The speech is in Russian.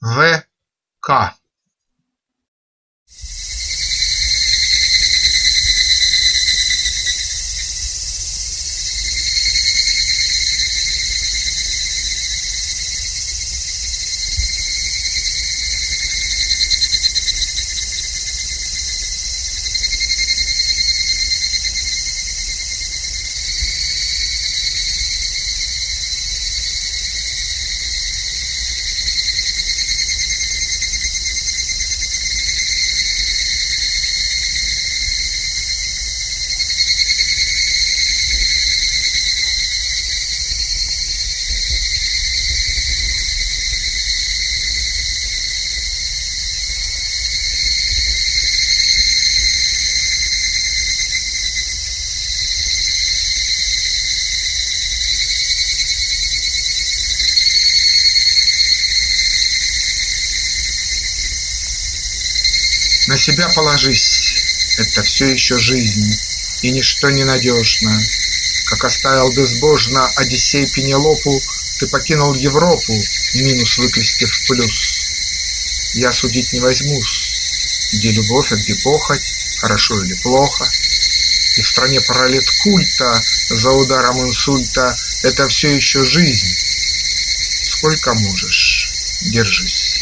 В. К. На себя положись, это все еще жизнь, и ничто не надежно. Как оставил безбожно Одиссей Пенелопу, ты покинул Европу, минус выкрестив в плюс. Я судить не возьмусь, где любовь, а где похоть, хорошо или плохо. И в стране пролет культа за ударом инсульта это все еще жизнь. Сколько можешь, держись.